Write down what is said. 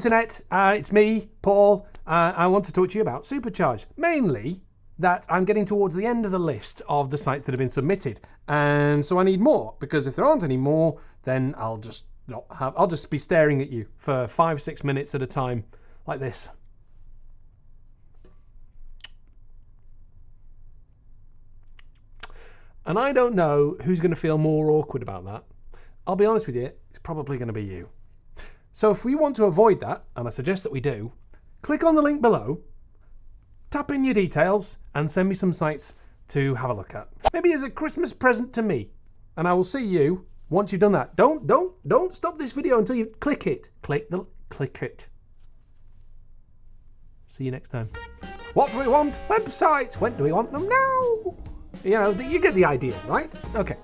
internet, uh, it's me, Paul. Uh, I want to talk to you about Supercharge. Mainly that I'm getting towards the end of the list of the sites that have been submitted. And so I need more, because if there aren't any more, then I'll just not have, I'll just be staring at you for five, six minutes at a time, like this. And I don't know who's going to feel more awkward about that. I'll be honest with you, it's probably going to be you. So if we want to avoid that, and I suggest that we do, click on the link below, tap in your details, and send me some sites to have a look at. Maybe as a Christmas present to me. And I will see you once you've done that. Don't, don't, don't stop this video until you click it. Click the, click it. See you next time. What do we want? Websites. When do we want them? Now. You know, you get the idea, right? Okay.